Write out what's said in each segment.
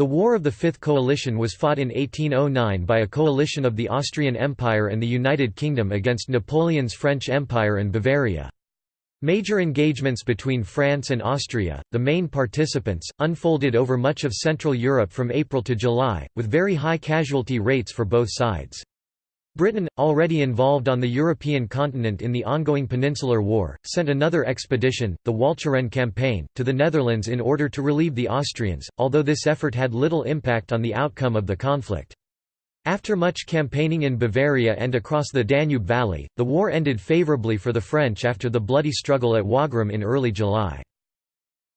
The War of the Fifth Coalition was fought in 1809 by a coalition of the Austrian Empire and the United Kingdom against Napoleon's French Empire and Bavaria. Major engagements between France and Austria, the main participants, unfolded over much of Central Europe from April to July, with very high casualty rates for both sides. Britain, already involved on the European continent in the ongoing Peninsular War, sent another expedition, the Walcheren campaign, to the Netherlands in order to relieve the Austrians, although this effort had little impact on the outcome of the conflict. After much campaigning in Bavaria and across the Danube Valley, the war ended favourably for the French after the bloody struggle at Wagram in early July.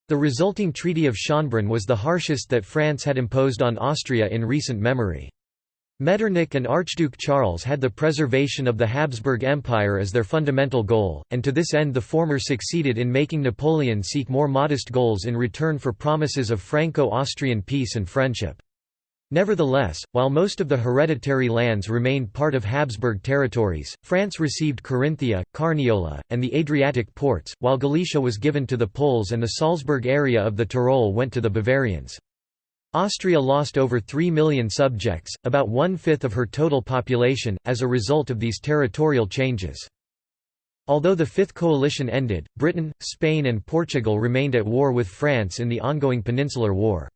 The resulting Treaty of Schönbrunn was the harshest that France had imposed on Austria in recent memory. Metternich and Archduke Charles had the preservation of the Habsburg Empire as their fundamental goal, and to this end the former succeeded in making Napoleon seek more modest goals in return for promises of Franco-Austrian peace and friendship. Nevertheless, while most of the hereditary lands remained part of Habsburg territories, France received Carinthia, Carniola, and the Adriatic ports, while Galicia was given to the Poles and the Salzburg area of the Tyrol went to the Bavarians. Austria lost over 3 million subjects, about one-fifth of her total population, as a result of these territorial changes. Although the Fifth Coalition ended, Britain, Spain and Portugal remained at war with France in the ongoing Peninsular War.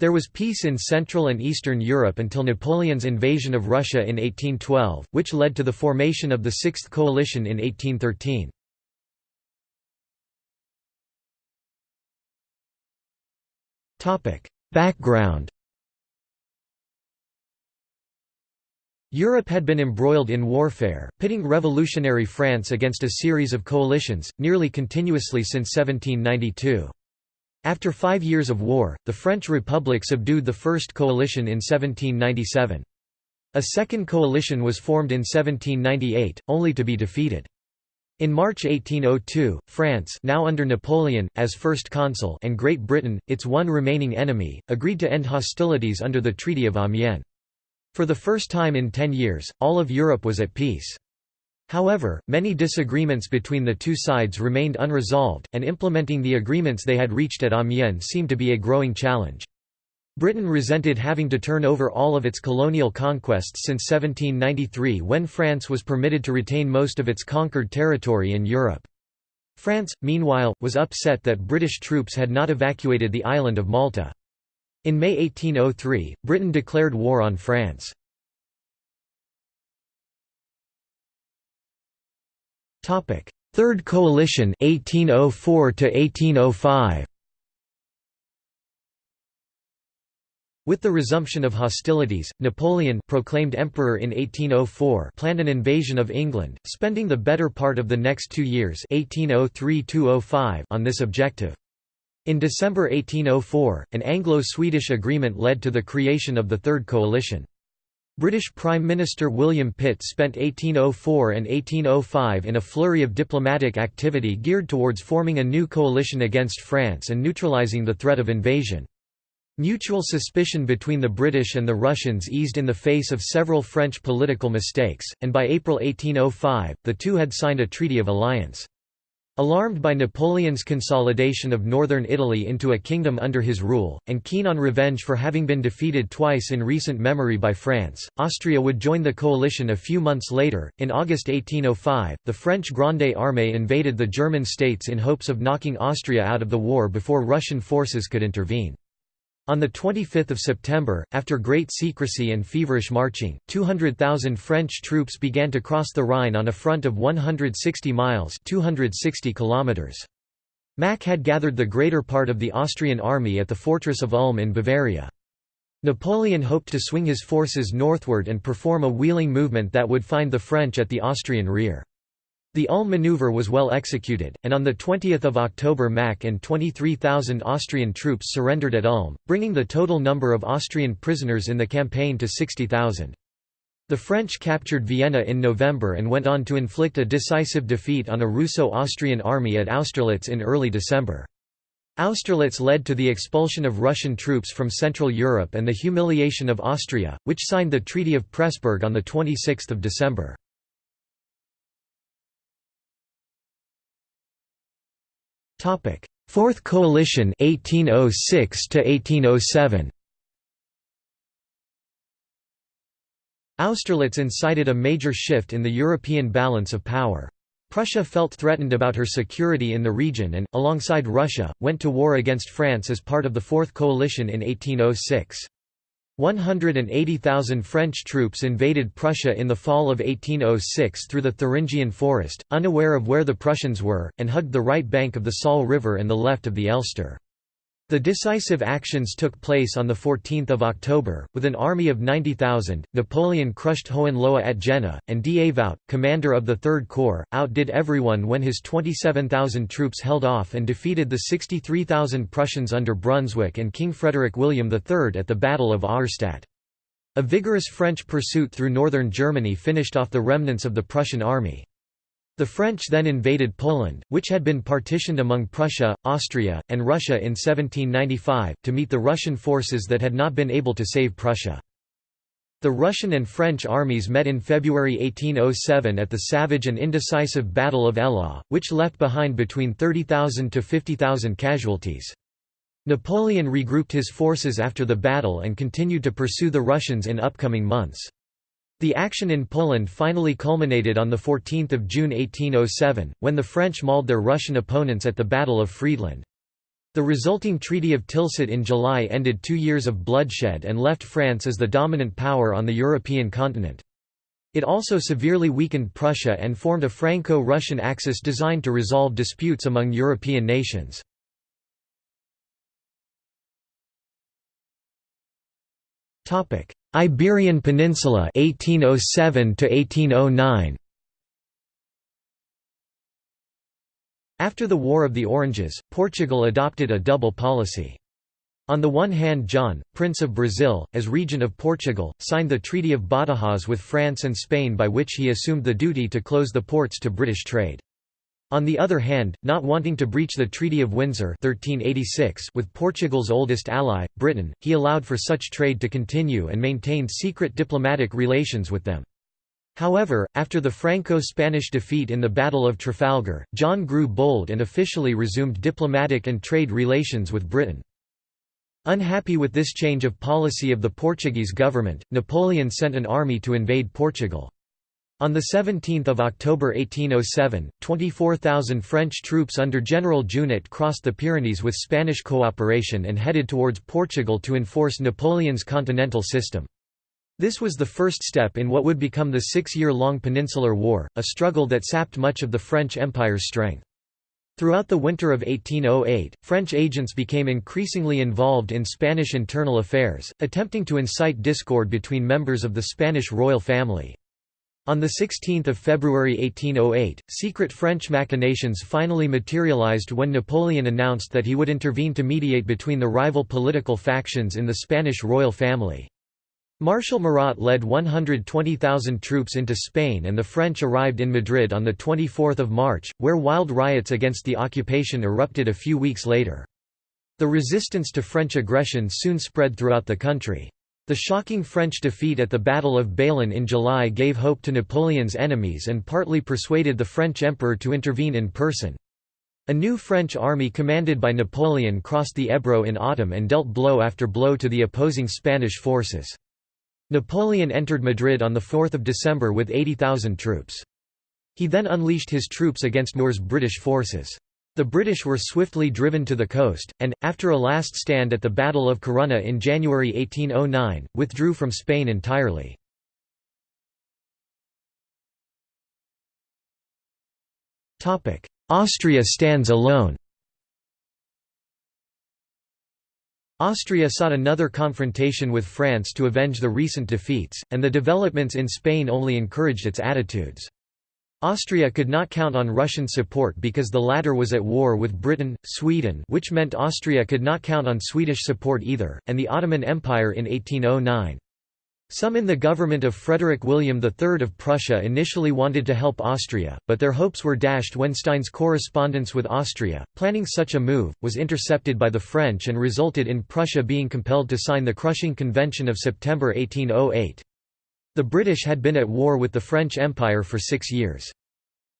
There was peace in Central and Eastern Europe until Napoleon's invasion of Russia in 1812, which led to the formation of the Sixth Coalition in 1813. Background Europe had been embroiled in warfare, pitting revolutionary France against a series of coalitions, nearly continuously since 1792. After five years of war, the French Republic subdued the first coalition in 1797. A second coalition was formed in 1798, only to be defeated. In March 1802, France now under Napoleon, as First Consul and Great Britain, its one remaining enemy, agreed to end hostilities under the Treaty of Amiens. For the first time in ten years, all of Europe was at peace. However, many disagreements between the two sides remained unresolved, and implementing the agreements they had reached at Amiens seemed to be a growing challenge. Britain resented having to turn over all of its colonial conquests since 1793 when France was permitted to retain most of its conquered territory in Europe. France, meanwhile, was upset that British troops had not evacuated the island of Malta. In May 1803, Britain declared war on France. Third Coalition 1804 to 1805 With the resumption of hostilities, Napoleon proclaimed emperor in 1804 planned an invasion of England, spending the better part of the next two years 1803 on this objective. In December 1804, an Anglo-Swedish agreement led to the creation of the Third Coalition. British Prime Minister William Pitt spent 1804 and 1805 in a flurry of diplomatic activity geared towards forming a new coalition against France and neutralising the threat of invasion. Mutual suspicion between the British and the Russians eased in the face of several French political mistakes, and by April 1805, the two had signed a treaty of alliance. Alarmed by Napoleon's consolidation of northern Italy into a kingdom under his rule, and keen on revenge for having been defeated twice in recent memory by France, Austria would join the coalition a few months later. In August 1805, the French Grande Armée invaded the German states in hopes of knocking Austria out of the war before Russian forces could intervene. On 25 September, after great secrecy and feverish marching, 200,000 French troops began to cross the Rhine on a front of 160 miles 260 kilometers. Mack had gathered the greater part of the Austrian army at the fortress of Ulm in Bavaria. Napoleon hoped to swing his forces northward and perform a wheeling movement that would find the French at the Austrian rear. The Ulm maneuver was well executed, and on 20 October Mack and 23,000 Austrian troops surrendered at Ulm, bringing the total number of Austrian prisoners in the campaign to 60,000. The French captured Vienna in November and went on to inflict a decisive defeat on a Russo-Austrian army at Austerlitz in early December. Austerlitz led to the expulsion of Russian troops from Central Europe and the humiliation of Austria, which signed the Treaty of Pressburg on 26 December. Topic: Fourth Coalition 1806 to 1807. Austerlitz incited a major shift in the European balance of power. Prussia felt threatened about her security in the region and, alongside Russia, went to war against France as part of the Fourth Coalition in 1806. 180,000 French troops invaded Prussia in the fall of 1806 through the Thuringian Forest, unaware of where the Prussians were, and hugged the right bank of the Saale River and the left of the Elster. The decisive actions took place on 14 October. With an army of 90,000, Napoleon crushed Hohenlohe at Jena, and Davout, commander of the Third Corps, outdid everyone when his 27,000 troops held off and defeated the 63,000 Prussians under Brunswick and King Frederick William III at the Battle of Auerstadt. A vigorous French pursuit through northern Germany finished off the remnants of the Prussian army. The French then invaded Poland, which had been partitioned among Prussia, Austria, and Russia in 1795, to meet the Russian forces that had not been able to save Prussia. The Russian and French armies met in February 1807 at the savage and indecisive Battle of Eylau, which left behind between 30,000 to 50,000 casualties. Napoleon regrouped his forces after the battle and continued to pursue the Russians in upcoming months. The action in Poland finally culminated on 14 June 1807, when the French mauled their Russian opponents at the Battle of Friedland. The resulting Treaty of Tilsit in July ended two years of bloodshed and left France as the dominant power on the European continent. It also severely weakened Prussia and formed a Franco-Russian axis designed to resolve disputes among European nations. Iberian Peninsula 1807 to 1809 After the War of the Oranges, Portugal adopted a double policy. On the one hand John, Prince of Brazil, as regent of Portugal, signed the Treaty of Badajoz with France and Spain by which he assumed the duty to close the ports to British trade. On the other hand, not wanting to breach the Treaty of Windsor 1386 with Portugal's oldest ally, Britain, he allowed for such trade to continue and maintained secret diplomatic relations with them. However, after the Franco-Spanish defeat in the Battle of Trafalgar, John grew bold and officially resumed diplomatic and trade relations with Britain. Unhappy with this change of policy of the Portuguese government, Napoleon sent an army to invade Portugal. On 17 October 1807, 24,000 French troops under General Junot crossed the Pyrenees with Spanish cooperation and headed towards Portugal to enforce Napoleon's continental system. This was the first step in what would become the six-year-long Peninsular War, a struggle that sapped much of the French Empire's strength. Throughout the winter of 1808, French agents became increasingly involved in Spanish internal affairs, attempting to incite discord between members of the Spanish royal family. On 16 February 1808, secret French machinations finally materialized when Napoleon announced that he would intervene to mediate between the rival political factions in the Spanish royal family. Marshal Murat led 120,000 troops into Spain and the French arrived in Madrid on 24 March, where wild riots against the occupation erupted a few weeks later. The resistance to French aggression soon spread throughout the country. The shocking French defeat at the Battle of Bailén in July gave hope to Napoleon's enemies and partly persuaded the French emperor to intervene in person. A new French army commanded by Napoleon crossed the Ebro in autumn and dealt blow after blow to the opposing Spanish forces. Napoleon entered Madrid on 4 December with 80,000 troops. He then unleashed his troops against Moore's British forces. The British were swiftly driven to the coast, and, after a last stand at the Battle of Corunna in January 1809, withdrew from Spain entirely. Austria stands alone Austria sought another confrontation with France to avenge the recent defeats, and the developments in Spain only encouraged its attitudes. Austria could not count on Russian support because the latter was at war with Britain, Sweden which meant Austria could not count on Swedish support either, and the Ottoman Empire in 1809. Some in the government of Frederick William III of Prussia initially wanted to help Austria, but their hopes were dashed when Stein's correspondence with Austria, planning such a move, was intercepted by the French and resulted in Prussia being compelled to sign the crushing Convention of September 1808. The British had been at war with the French Empire for six years.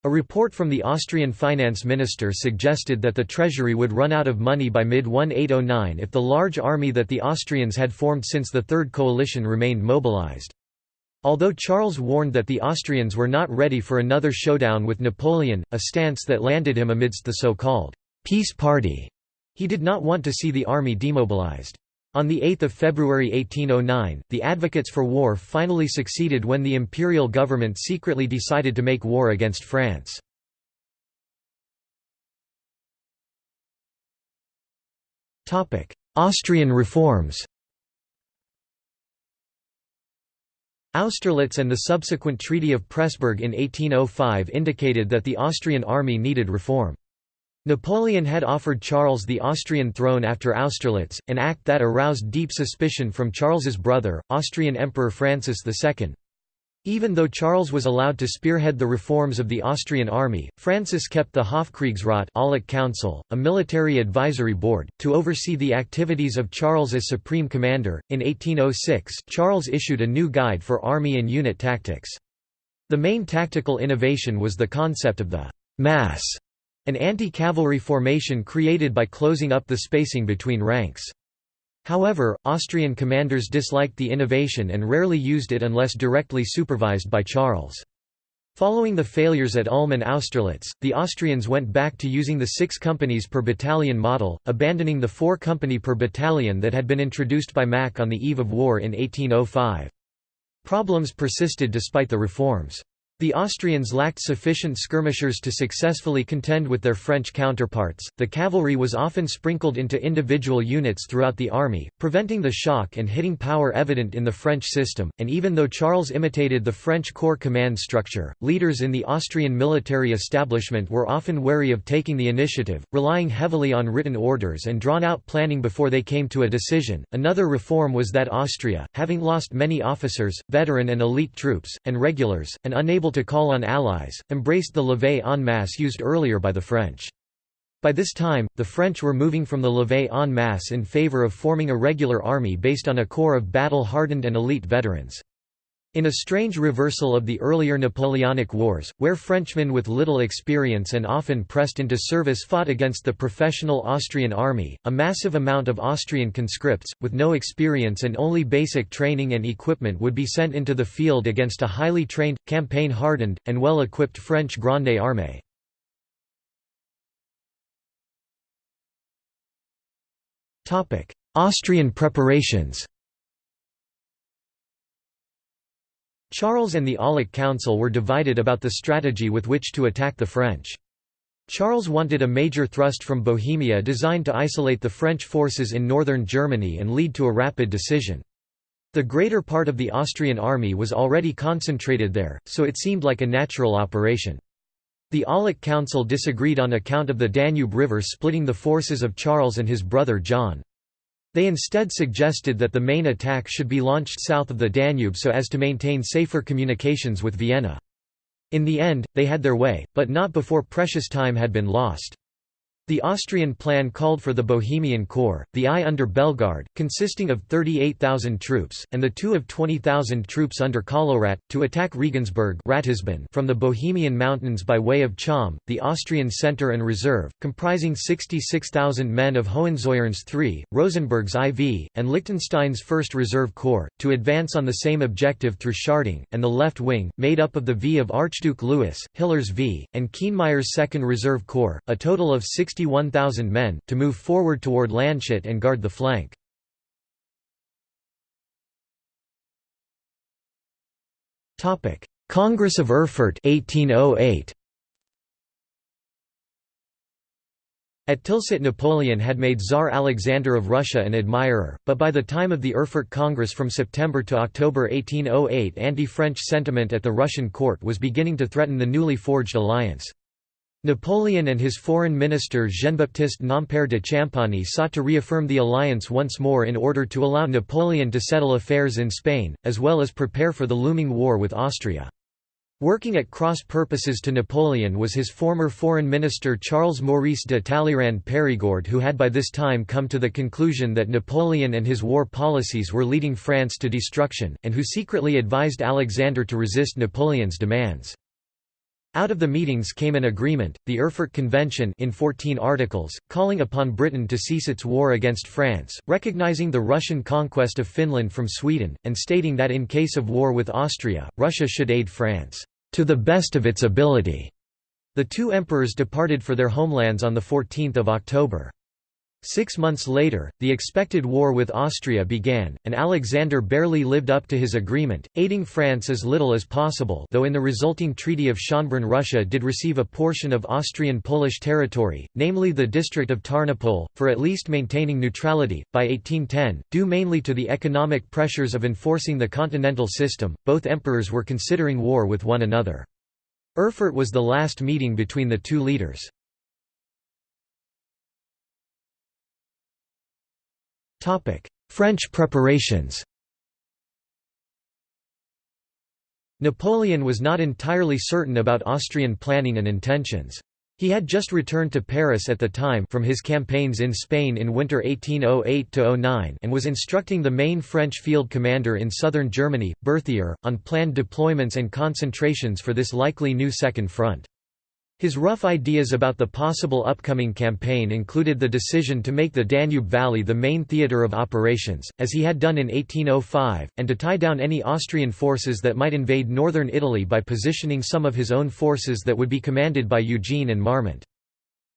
A report from the Austrian finance minister suggested that the treasury would run out of money by mid-1809 if the large army that the Austrians had formed since the Third Coalition remained mobilized. Although Charles warned that the Austrians were not ready for another showdown with Napoleon, a stance that landed him amidst the so-called «peace party», he did not want to see the army demobilized. On 8 February 1809, the advocates for war finally succeeded when the imperial government secretly decided to make war against France. Austrian reforms Austerlitz and the subsequent Treaty of Pressburg in 1805 indicated that the Austrian army needed reform. Napoleon had offered Charles the Austrian throne after Austerlitz, an act that aroused deep suspicion from Charles's brother, Austrian Emperor Francis II. Even though Charles was allowed to spearhead the reforms of the Austrian army, Francis kept the Hofkriegsrat Council, a military advisory board, to oversee the activities of Charles as supreme commander. In 1806, Charles issued a new guide for army and unit tactics. The main tactical innovation was the concept of the mass, an anti-cavalry formation created by closing up the spacing between ranks. However, Austrian commanders disliked the innovation and rarely used it unless directly supervised by Charles. Following the failures at Ulm and Austerlitz, the Austrians went back to using the six companies per battalion model, abandoning the four company per battalion that had been introduced by Mack on the eve of war in 1805. Problems persisted despite the reforms. The Austrians lacked sufficient skirmishers to successfully contend with their French counterparts. The cavalry was often sprinkled into individual units throughout the army, preventing the shock and hitting power evident in the French system. And even though Charles imitated the French corps command structure, leaders in the Austrian military establishment were often wary of taking the initiative, relying heavily on written orders and drawn out planning before they came to a decision. Another reform was that Austria, having lost many officers, veteran and elite troops, and regulars, and unable to call on allies, embraced the levée en masse used earlier by the French. By this time, the French were moving from the levée en masse in favor of forming a regular army based on a corps of battle-hardened and elite veterans. In a strange reversal of the earlier Napoleonic Wars, where Frenchmen with little experience and often pressed into service fought against the professional Austrian army, a massive amount of Austrian conscripts, with no experience and only basic training and equipment would be sent into the field against a highly trained, campaign-hardened, and well-equipped French Grande Armée. Austrian preparations Charles and the Aulic Council were divided about the strategy with which to attack the French. Charles wanted a major thrust from Bohemia designed to isolate the French forces in northern Germany and lead to a rapid decision. The greater part of the Austrian army was already concentrated there, so it seemed like a natural operation. The Aulic Council disagreed on account of the Danube River splitting the forces of Charles and his brother John. They instead suggested that the main attack should be launched south of the Danube so as to maintain safer communications with Vienna. In the end, they had their way, but not before precious time had been lost. The Austrian plan called for the Bohemian Corps, the I under Bellegarde, consisting of 38,000 troops, and the two of 20,000 troops under Kollowrat, to attack Regensburg from the Bohemian Mountains by way of Cham, the Austrian centre and reserve, comprising 66,000 men of Hohenzollern's III, Rosenberg's IV, and Liechtenstein's 1st Reserve Corps, to advance on the same objective through Schärding, and the left wing, made up of the V of Archduke Louis, Hiller's V, and Kienmeyer's 2nd Reserve Corps, a total of 60 61,000 men, to move forward toward Landshut and guard the flank. Congress of Erfurt 1808. At Tilsit Napoleon had made Tsar Alexander of Russia an admirer, but by the time of the Erfurt Congress from September to October 1808 anti-French sentiment at the Russian court was beginning to threaten the newly forged alliance. Napoleon and his foreign minister Jean-Baptiste Nompère de Champagny sought to reaffirm the alliance once more in order to allow Napoleon to settle affairs in Spain, as well as prepare for the looming war with Austria. Working at cross purposes to Napoleon was his former foreign minister Charles Maurice de Talleyrand Périgord who had by this time come to the conclusion that Napoleon and his war policies were leading France to destruction, and who secretly advised Alexander to resist Napoleon's demands. Out of the meetings came an agreement, the Erfurt Convention in 14 articles, calling upon Britain to cease its war against France, recognizing the Russian conquest of Finland from Sweden, and stating that in case of war with Austria, Russia should aid France, "...to the best of its ability." The two emperors departed for their homelands on 14 October. Six months later, the expected war with Austria began, and Alexander barely lived up to his agreement, aiding France as little as possible though in the resulting Treaty of Schönbrunn Russia did receive a portion of Austrian Polish territory, namely the district of Tarnopol, for at least maintaining neutrality. By 1810, due mainly to the economic pressures of enforcing the continental system, both emperors were considering war with one another. Erfurt was the last meeting between the two leaders. French preparations Napoleon was not entirely certain about Austrian planning and intentions. He had just returned to Paris at the time from his campaigns in Spain in winter 1808–09 and was instructing the main French field commander in southern Germany, Berthier, on planned deployments and concentrations for this likely new Second Front. His rough ideas about the possible upcoming campaign included the decision to make the Danube Valley the main theatre of operations, as he had done in 1805, and to tie down any Austrian forces that might invade northern Italy by positioning some of his own forces that would be commanded by Eugene and Marmont.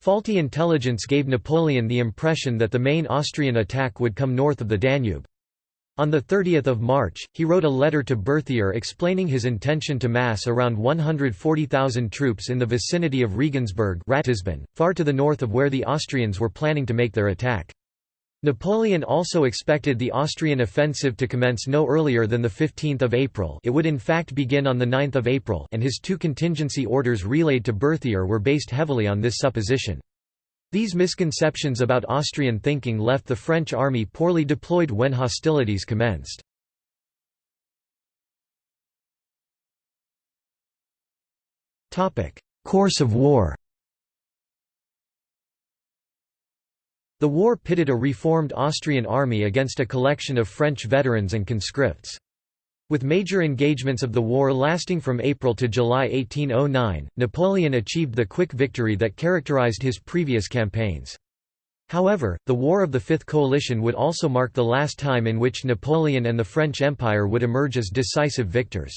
Faulty intelligence gave Napoleon the impression that the main Austrian attack would come north of the Danube. On 30 March, he wrote a letter to Berthier explaining his intention to mass around 140,000 troops in the vicinity of Regensburg Ratisbon, far to the north of where the Austrians were planning to make their attack. Napoleon also expected the Austrian offensive to commence no earlier than 15 April it would in fact begin on 9 April and his two contingency orders relayed to Berthier were based heavily on this supposition. These misconceptions about Austrian thinking left the French army poorly deployed when hostilities commenced. Course of war The war pitted a reformed Austrian army against a collection of French veterans and conscripts. With major engagements of the war lasting from April to July 1809, Napoleon achieved the quick victory that characterized his previous campaigns. However, the War of the Fifth Coalition would also mark the last time in which Napoleon and the French Empire would emerge as decisive victors.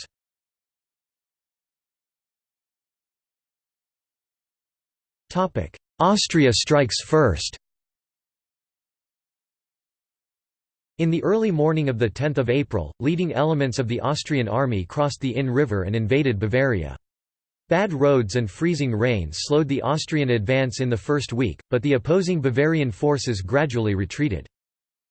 Austria strikes first In the early morning of 10 April, leading elements of the Austrian army crossed the Inn River and invaded Bavaria. Bad roads and freezing rain slowed the Austrian advance in the first week, but the opposing Bavarian forces gradually retreated.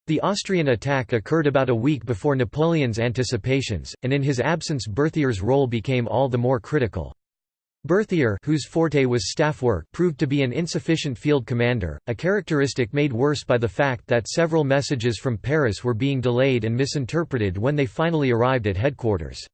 The Austrian attack occurred about a week before Napoleon's anticipations, and in his absence Berthier's role became all the more critical. Berthier whose forte was staff work proved to be an insufficient field commander, a characteristic made worse by the fact that several messages from Paris were being delayed and misinterpreted when they finally arrived at headquarters.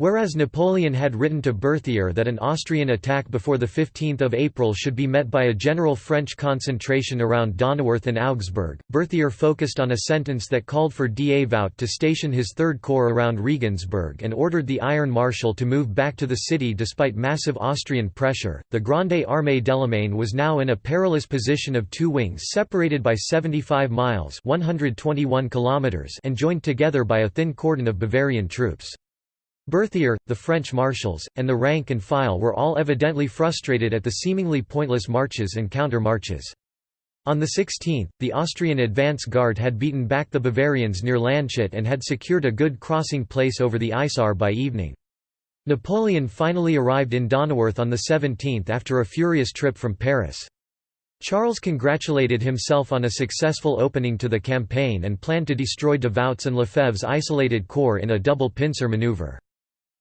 Whereas Napoleon had written to Berthier that an Austrian attack before 15 April should be met by a general French concentration around Donauwörth and Augsburg, Berthier focused on a sentence that called for Davout to station his Third Corps around Regensburg and ordered the Iron Marshal to move back to the city despite massive Austrian pressure. The Grande Armée d'Allemagne was now in a perilous position of two wings separated by 75 miles 121 kilometers and joined together by a thin cordon of Bavarian troops. Berthier, the French marshals, and the rank and file were all evidently frustrated at the seemingly pointless marches and counter-marches. On the 16th, the Austrian advance guard had beaten back the Bavarians near Landshut and had secured a good crossing place over the Isar by evening. Napoleon finally arrived in Donauwörth on the 17th after a furious trip from Paris. Charles congratulated himself on a successful opening to the campaign and planned to destroy Davout's and Lefebvre's isolated corps in a double pincer maneuver.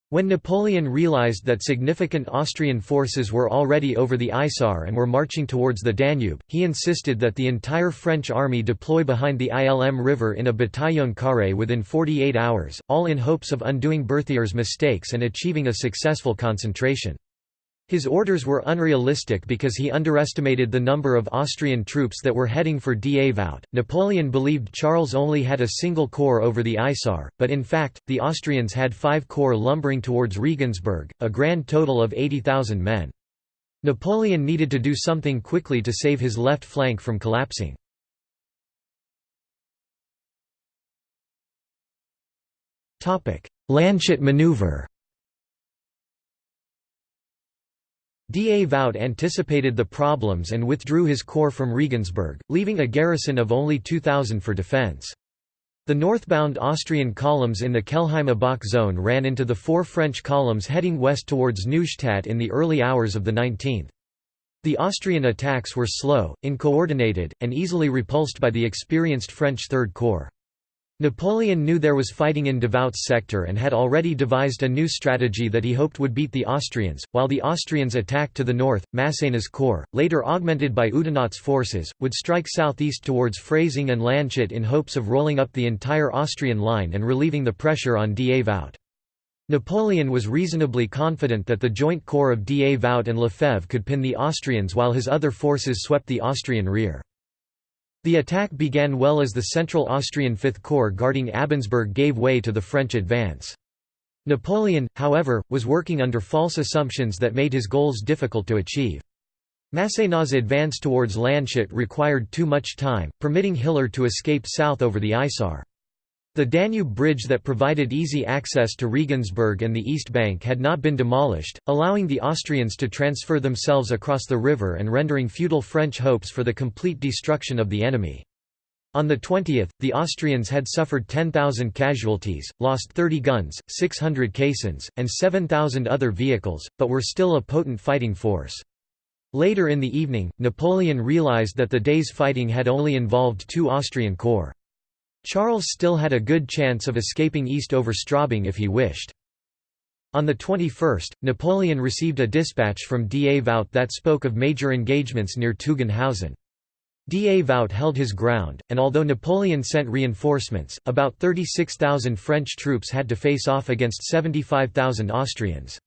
When Napoleon realized that significant Austrian forces were already over the Isar and were marching towards the Danube, he insisted that the entire French army deploy behind the Ilm river in a bataillon carré within 48 hours, all in hopes of undoing Berthier's mistakes and achieving a successful concentration. His orders were unrealistic because he underestimated the number of Austrian troops that were heading for Davout. Napoleon believed Charles only had a single corps over the Isar, but in fact, the Austrians had five corps lumbering towards Regensburg, a grand total of 80,000 men. Napoleon needed to do something quickly to save his left flank from collapsing. Landshut maneuver Davout anticipated the problems and withdrew his corps from Regensburg, leaving a garrison of only 2,000 for defence. The northbound Austrian columns in the Kelheim-Abach zone ran into the four French columns heading west towards Neustadt in the early hours of the 19th. The Austrian attacks were slow, uncoordinated, and easily repulsed by the experienced French Third Corps. Napoleon knew there was fighting in Davout's sector and had already devised a new strategy that he hoped would beat the Austrians, while the Austrians attacked to the north, Massena's corps, later augmented by Oudinot's forces, would strike southeast towards Freising and Landshut in hopes of rolling up the entire Austrian line and relieving the pressure on Davout. Napoleon was reasonably confident that the joint corps of Davout and Lefebvre could pin the Austrians while his other forces swept the Austrian rear. The attack began well as the Central Austrian Fifth Corps guarding Abensberg gave way to the French advance. Napoleon, however, was working under false assumptions that made his goals difficult to achieve. Massena's advance towards Landshut required too much time, permitting Hiller to escape south over the Isar. The Danube bridge that provided easy access to Regensburg and the east bank had not been demolished, allowing the Austrians to transfer themselves across the river and rendering futile French hopes for the complete destruction of the enemy. On the 20th, the Austrians had suffered 10,000 casualties, lost 30 guns, 600 caissons, and 7,000 other vehicles, but were still a potent fighting force. Later in the evening, Napoleon realized that the day's fighting had only involved two Austrian corps. Charles still had a good chance of escaping east over Straubing if he wished. On the 21st, Napoleon received a dispatch from Davout that spoke of major engagements near Teugen-Hausen. Davout held his ground, and although Napoleon sent reinforcements, about 36,000 French troops had to face off against 75,000 Austrians.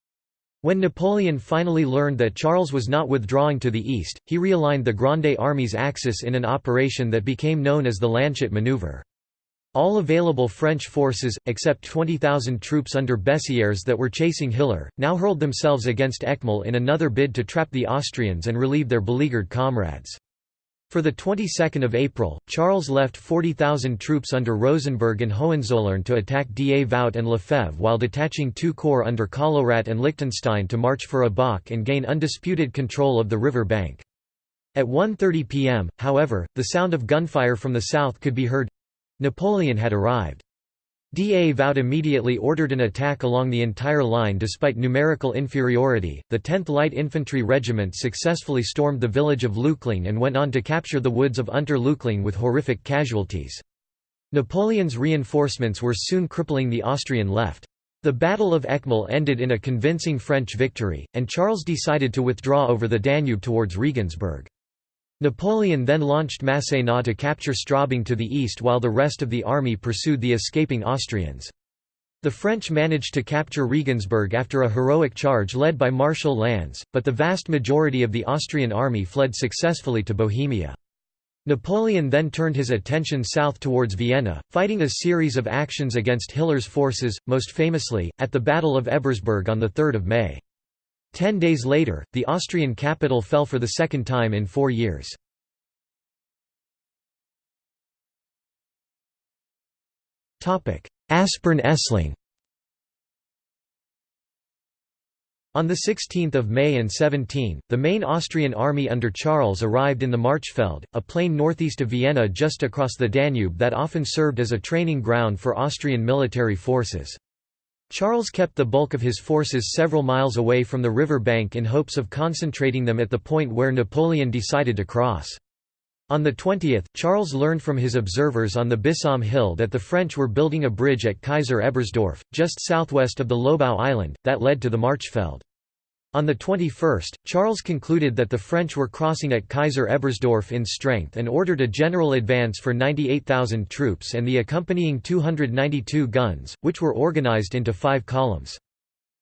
When Napoleon finally learned that Charles was not withdrawing to the east, he realigned the Grande Army's axis in an operation that became known as the Landshut Maneuver. All available French forces, except 20,000 troops under Bessieres that were chasing Hiller, now hurled themselves against Eckmühl in another bid to trap the Austrians and relieve their beleaguered comrades. For the 22nd of April, Charles left 40,000 troops under Rosenberg and Hohenzollern to attack Davout and Lefebvre while detaching two corps under Kollowrat and Liechtenstein to march for Abach and gain undisputed control of the river bank. At 1.30 pm, however, the sound of gunfire from the south could be heard, Napoleon had arrived. Davout immediately ordered an attack along the entire line despite numerical inferiority. The 10th Light Infantry Regiment successfully stormed the village of Laichling and went on to capture the woods of Unter Laichling with horrific casualties. Napoleon's reinforcements were soon crippling the Austrian left. The Battle of Eckmühl ended in a convincing French victory, and Charles decided to withdraw over the Danube towards Regensburg. Napoleon then launched Massena to capture Straubing to the east while the rest of the army pursued the escaping Austrians. The French managed to capture Regensburg after a heroic charge led by Marshal Lannes, but the vast majority of the Austrian army fled successfully to Bohemia. Napoleon then turned his attention south towards Vienna, fighting a series of actions against Hiller's forces, most famously, at the Battle of Ebersberg on 3 May. Ten days later, the Austrian capital fell for the second time in four years. Aspern-Essling On 16 May and 17, the main Austrian army under Charles arrived in the Marchfeld, a plain northeast of Vienna just across the Danube that often served as a training ground for Austrian military forces. Charles kept the bulk of his forces several miles away from the river bank in hopes of concentrating them at the point where Napoleon decided to cross. On the 20th, Charles learned from his observers on the Bisam Hill that the French were building a bridge at Kaiser Ebersdorf, just southwest of the Lobau Island, that led to the Marchfeld. On the 21st, Charles concluded that the French were crossing at Kaiser Ebersdorf in strength and ordered a general advance for 98,000 troops and the accompanying 292 guns, which were organized into five columns.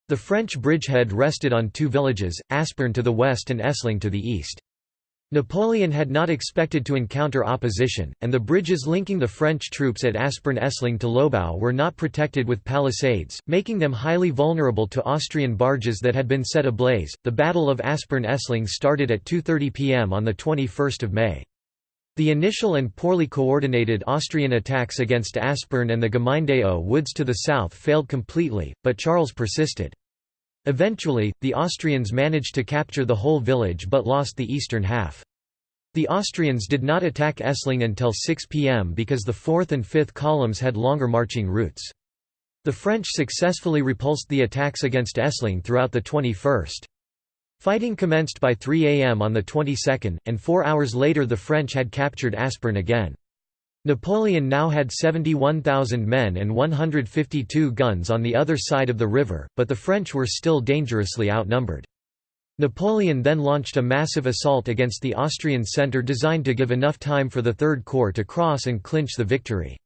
The French bridgehead rested on two villages, Aspern to the west and Essling to the east. Napoleon had not expected to encounter opposition, and the bridges linking the French troops at Aspern-Essling to Lobau were not protected with palisades, making them highly vulnerable to Austrian barges that had been set ablaze. The Battle of Aspern-Essling started at 2:30 p.m. on the 21st of May. The initial and poorly coordinated Austrian attacks against Aspern and the Gemeinde woods to the south failed completely, but Charles persisted. Eventually, the Austrians managed to capture the whole village but lost the eastern half. The Austrians did not attack Essling until 6 pm because the 4th and 5th columns had longer marching routes. The French successfully repulsed the attacks against Essling throughout the 21st. Fighting commenced by 3 am on the 22nd, and four hours later the French had captured Aspern again. Napoleon now had 71,000 men and 152 guns on the other side of the river, but the French were still dangerously outnumbered. Napoleon then launched a massive assault against the Austrian centre designed to give enough time for the Third Corps to cross and clinch the victory.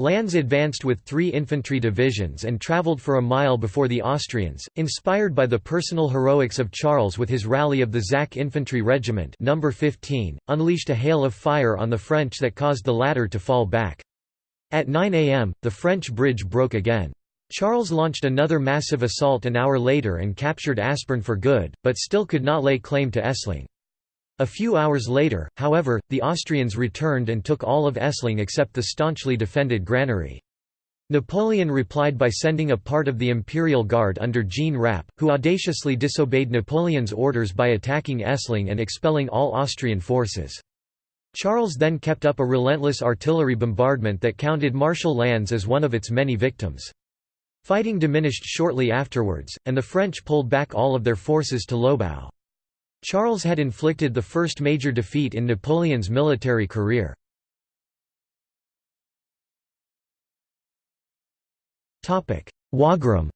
Lannes advanced with three infantry divisions and travelled for a mile before the Austrians, inspired by the personal heroics of Charles with his rally of the Zach Infantry Regiment No. 15, unleashed a hail of fire on the French that caused the latter to fall back. At 9 am, the French bridge broke again. Charles launched another massive assault an hour later and captured Aspern for good, but still could not lay claim to Essling. A few hours later, however, the Austrians returned and took all of Essling except the staunchly defended granary. Napoleon replied by sending a part of the Imperial Guard under Jean Rapp, who audaciously disobeyed Napoleon's orders by attacking Essling and expelling all Austrian forces. Charles then kept up a relentless artillery bombardment that counted Marshal Lannes as one of its many victims. Fighting diminished shortly afterwards, and the French pulled back all of their forces to Lobau. Charles had inflicted the first major defeat in Napoleon's military career. Wagram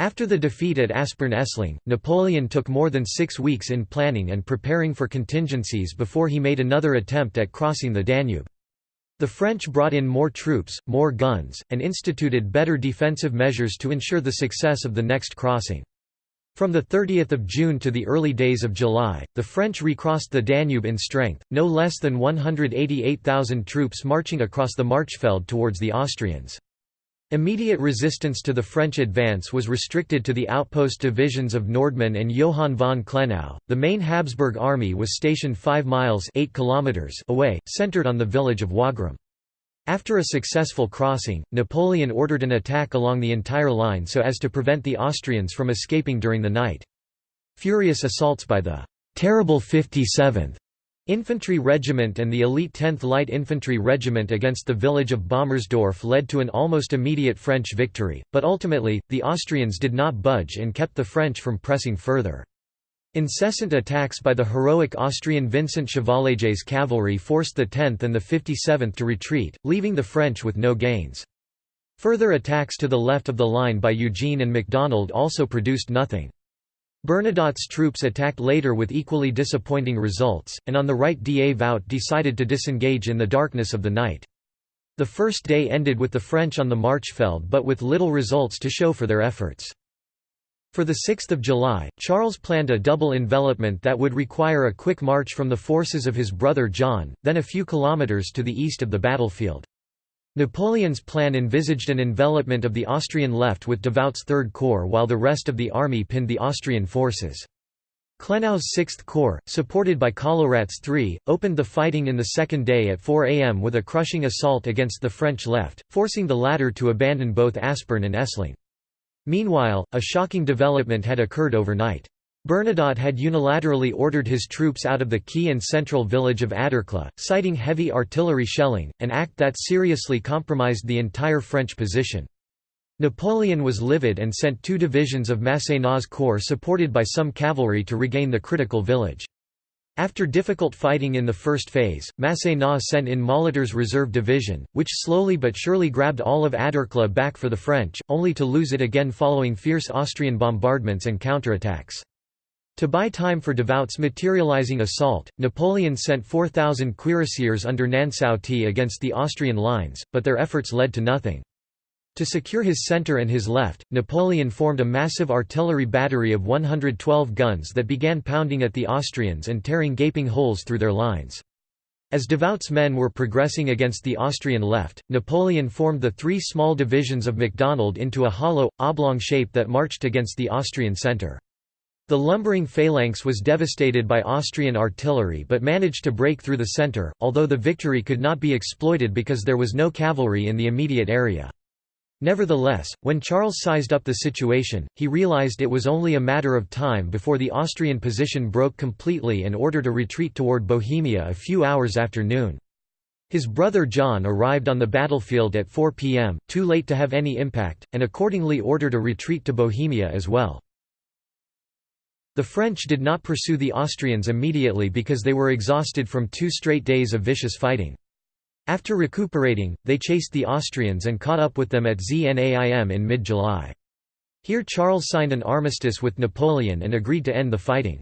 After the defeat at Aspern-Essling, Napoleon took more than six weeks in planning and preparing for contingencies before he made another attempt at crossing the Danube. The French brought in more troops, more guns, and instituted better defensive measures to ensure the success of the next crossing. From 30 June to the early days of July, the French recrossed the Danube in strength, no less than 188,000 troops marching across the Marchfeld towards the Austrians. Immediate resistance to the French advance was restricted to the outpost divisions of Nordmann and Johann von Klenau. The main Habsburg army was stationed 5 miles 8 kilometers away, centered on the village of Wagram. After a successful crossing, Napoleon ordered an attack along the entire line so as to prevent the Austrians from escaping during the night. Furious assaults by the «terrible 57th» Infantry Regiment and the elite 10th Light Infantry Regiment against the village of Baumersdorf led to an almost immediate French victory, but ultimately, the Austrians did not budge and kept the French from pressing further. Incessant attacks by the heroic Austrian Vincent Chevalier's cavalry forced the 10th and the 57th to retreat, leaving the French with no gains. Further attacks to the left of the line by Eugene and MacDonald also produced nothing. Bernadotte's troops attacked later with equally disappointing results, and on the right Da Davout decided to disengage in the darkness of the night. The first day ended with the French on the Marchfeld but with little results to show for their efforts. For the 6 July, Charles planned a double envelopment that would require a quick march from the forces of his brother John, then a few kilometres to the east of the battlefield. Napoleon's plan envisaged an envelopment of the Austrian left with Davout's Third Corps while the rest of the army pinned the Austrian forces. Klenau's Sixth Corps, supported by Kollowrat's III, opened the fighting in the second day at 4 am with a crushing assault against the French left, forcing the latter to abandon both Aspern and Essling. Meanwhile, a shocking development had occurred overnight. Bernadotte had unilaterally ordered his troops out of the key and central village of Aderklaa, citing heavy artillery shelling, an act that seriously compromised the entire French position. Napoleon was livid and sent two divisions of Masséna's corps supported by some cavalry to regain the critical village. After difficult fighting in the first phase, Masséna sent in Molitor's reserve division, which slowly but surely grabbed all of Aderklaa back for the French, only to lose it again following fierce Austrian bombardments and counterattacks. To buy time for Davout's materializing assault, Napoleon sent 4,000 cuirassiers under Nansouty against the Austrian lines, but their efforts led to nothing. To secure his center and his left, Napoleon formed a massive artillery battery of 112 guns that began pounding at the Austrians and tearing gaping holes through their lines. As Davout's men were progressing against the Austrian left, Napoleon formed the three small divisions of MacDonald into a hollow, oblong shape that marched against the Austrian centre. The lumbering phalanx was devastated by Austrian artillery but managed to break through the centre, although the victory could not be exploited because there was no cavalry in the immediate area. Nevertheless, when Charles sized up the situation, he realized it was only a matter of time before the Austrian position broke completely and ordered a retreat toward Bohemia a few hours after noon. His brother John arrived on the battlefield at 4 p.m., too late to have any impact, and accordingly ordered a retreat to Bohemia as well. The French did not pursue the Austrians immediately because they were exhausted from two straight days of vicious fighting. After recuperating, they chased the Austrians and caught up with them at Znaim in mid-July. Here Charles signed an armistice with Napoleon and agreed to end the fighting.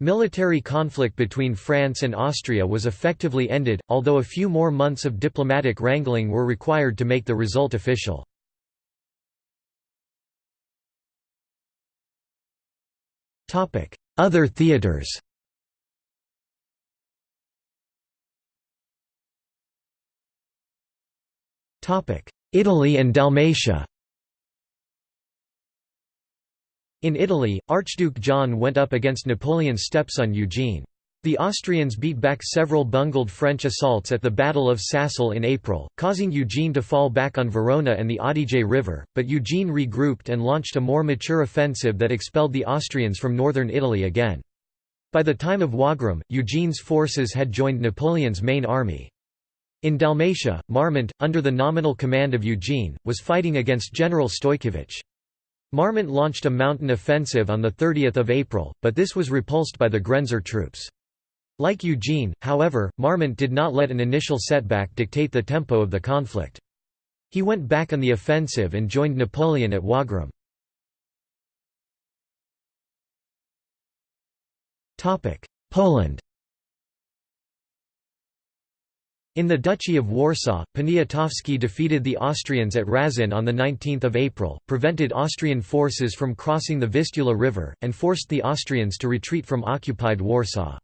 Military conflict between France and Austria was effectively ended, although a few more months of diplomatic wrangling were required to make the result official. Other theatres Italy and Dalmatia In Italy, Archduke John went up against Napoleon's stepson Eugene. The Austrians beat back several bungled French assaults at the Battle of Sacile in April, causing Eugene to fall back on Verona and the Adige River, but Eugene regrouped and launched a more mature offensive that expelled the Austrians from northern Italy again. By the time of Wagram, Eugene's forces had joined Napoleon's main army. In Dalmatia, Marmont, under the nominal command of Eugene, was fighting against General Stojkovic. Marmont launched a mountain offensive on 30 April, but this was repulsed by the Grenzer troops. Like Eugene, however, Marmont did not let an initial setback dictate the tempo of the conflict. He went back on the offensive and joined Napoleon at Wagram. Poland In the Duchy of Warsaw, Poniatowski defeated the Austrians at Raszyn on 19 April, prevented Austrian forces from crossing the Vistula River, and forced the Austrians to retreat from occupied Warsaw.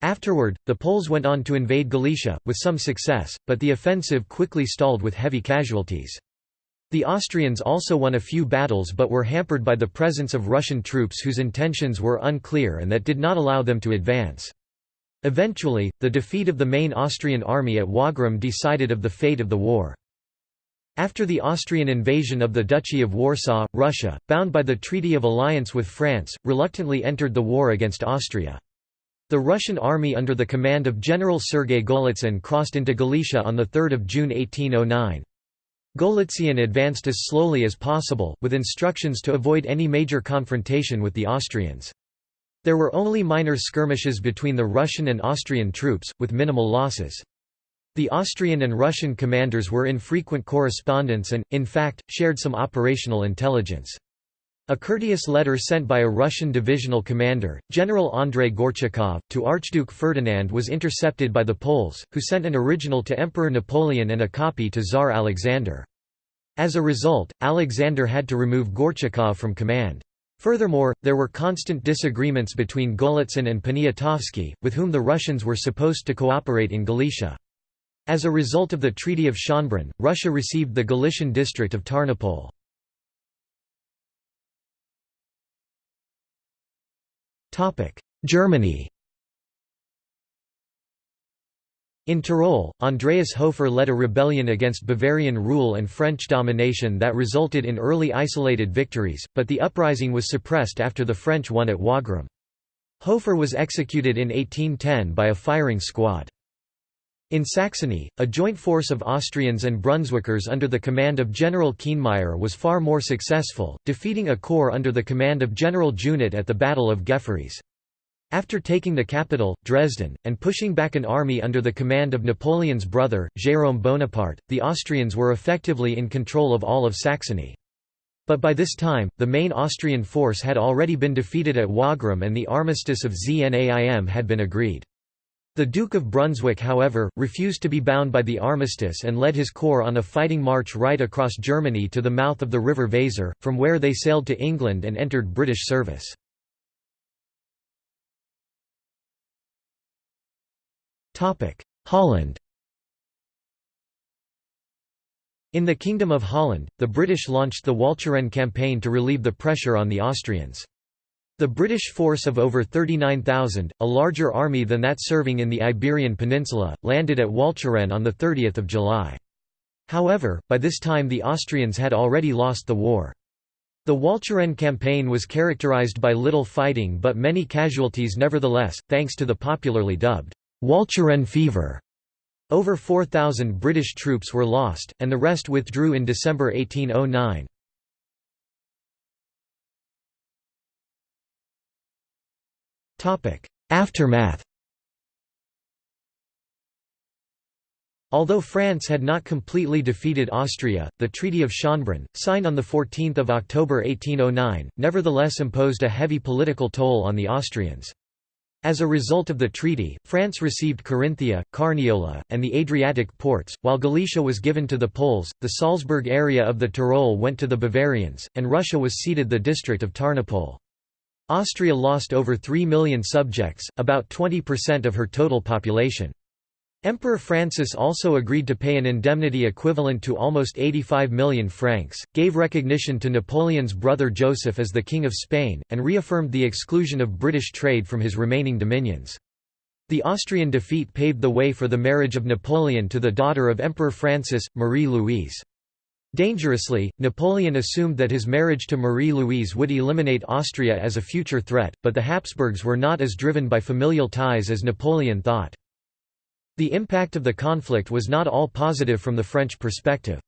Afterward, the Poles went on to invade Galicia, with some success, but the offensive quickly stalled with heavy casualties. The Austrians also won a few battles but were hampered by the presence of Russian troops whose intentions were unclear and that did not allow them to advance. Eventually, the defeat of the main Austrian army at Wagram decided of the fate of the war. After the Austrian invasion of the Duchy of Warsaw, Russia, bound by the Treaty of Alliance with France, reluctantly entered the war against Austria. The Russian army under the command of General Sergei Golitsyn crossed into Galicia on 3 June 1809. Golitsyn advanced as slowly as possible, with instructions to avoid any major confrontation with the Austrians. There were only minor skirmishes between the Russian and Austrian troops, with minimal losses. The Austrian and Russian commanders were in frequent correspondence and, in fact, shared some operational intelligence. A courteous letter sent by a Russian divisional commander, General Andrei Gorchakov, to Archduke Ferdinand was intercepted by the Poles, who sent an original to Emperor Napoleon and a copy to Tsar Alexander. As a result, Alexander had to remove Gorchakov from command. Furthermore, there were constant disagreements between Golitsyn and Poniatowski, with whom the Russians were supposed to cooperate in Galicia. As a result of the Treaty of Schönbrunn, Russia received the Galician district of Tarnopol. Germany In Tyrol, Andreas Hofer led a rebellion against Bavarian rule and French domination that resulted in early isolated victories, but the uprising was suppressed after the French won at Wagram. Hofer was executed in 1810 by a firing squad. In Saxony, a joint force of Austrians and Brunswickers under the command of General Kienmeyer was far more successful, defeating a corps under the command of General Junot at the Battle of Gefrees. After taking the capital, Dresden, and pushing back an army under the command of Napoleon's brother, Jérôme Bonaparte, the Austrians were effectively in control of all of Saxony. But by this time, the main Austrian force had already been defeated at Wagram and the armistice of Znaim had been agreed. The Duke of Brunswick however, refused to be bound by the armistice and led his corps on a fighting march right across Germany to the mouth of the River Weser, from where they sailed to England and entered British service. Holland In the Kingdom of Holland, the British launched the Walcheren campaign to relieve the pressure on the Austrians. The British force of over 39,000, a larger army than that serving in the Iberian Peninsula, landed at Walcheren on 30 July. However, by this time the Austrians had already lost the war. The Walcheren campaign was characterized by little fighting but many casualties nevertheless, thanks to the popularly dubbed, Walcheren fever. Over 4,000 British troops were lost, and the rest withdrew in December 1809. Aftermath Although France had not completely defeated Austria, the Treaty of Schönbrunn, signed on 14 October 1809, nevertheless imposed a heavy political toll on the Austrians. As a result of the treaty, France received Carinthia, Carniola, and the Adriatic ports, while Galicia was given to the Poles, the Salzburg area of the Tyrol went to the Bavarians, and Russia was ceded the district of Tarnopol. Austria lost over 3 million subjects, about 20% of her total population. Emperor Francis also agreed to pay an indemnity equivalent to almost 85 million francs, gave recognition to Napoleon's brother Joseph as the King of Spain, and reaffirmed the exclusion of British trade from his remaining dominions. The Austrian defeat paved the way for the marriage of Napoleon to the daughter of Emperor Francis, Marie-Louise. Dangerously, Napoleon assumed that his marriage to Marie-Louise would eliminate Austria as a future threat, but the Habsburgs were not as driven by familial ties as Napoleon thought. The impact of the conflict was not all positive from the French perspective.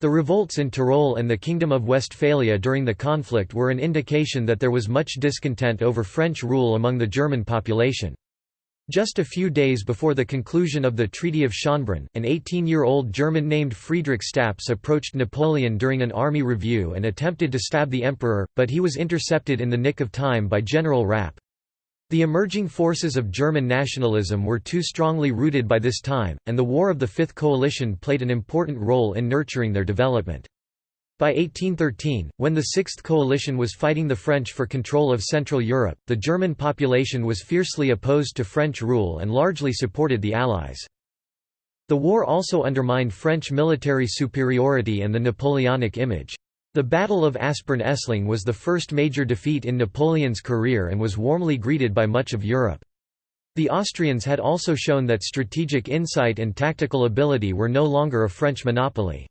The revolts in Tyrol and the Kingdom of Westphalia during the conflict were an indication that there was much discontent over French rule among the German population. Just a few days before the conclusion of the Treaty of Schönbrunn, an 18-year-old German named Friedrich Staps approached Napoleon during an army review and attempted to stab the emperor, but he was intercepted in the nick of time by General Rapp. The emerging forces of German nationalism were too strongly rooted by this time, and the War of the Fifth Coalition played an important role in nurturing their development. By 1813, when the Sixth Coalition was fighting the French for control of Central Europe, the German population was fiercely opposed to French rule and largely supported the Allies. The war also undermined French military superiority and the Napoleonic image. The Battle of Aspern-Essling was the first major defeat in Napoleon's career and was warmly greeted by much of Europe. The Austrians had also shown that strategic insight and tactical ability were no longer a French monopoly.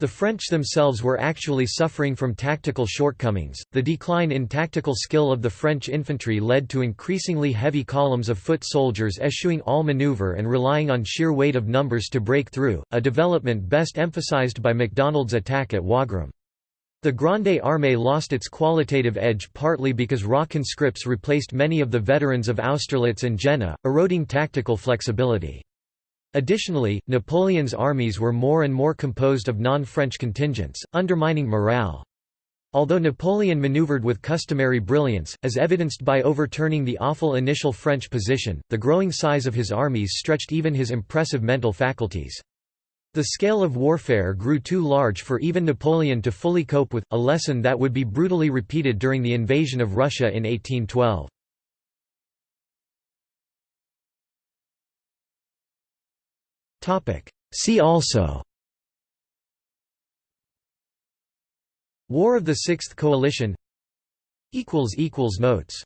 The French themselves were actually suffering from tactical shortcomings. The decline in tactical skill of the French infantry led to increasingly heavy columns of foot soldiers eschewing all maneuver and relying on sheer weight of numbers to break through, a development best emphasized by MacDonald's attack at Wagram. The Grande Armée lost its qualitative edge partly because raw conscripts replaced many of the veterans of Austerlitz and Jena, eroding tactical flexibility. Additionally, Napoleon's armies were more and more composed of non-French contingents, undermining morale. Although Napoleon maneuvered with customary brilliance, as evidenced by overturning the awful initial French position, the growing size of his armies stretched even his impressive mental faculties. The scale of warfare grew too large for even Napoleon to fully cope with, a lesson that would be brutally repeated during the invasion of Russia in 1812. See also War of the Sixth Coalition Notes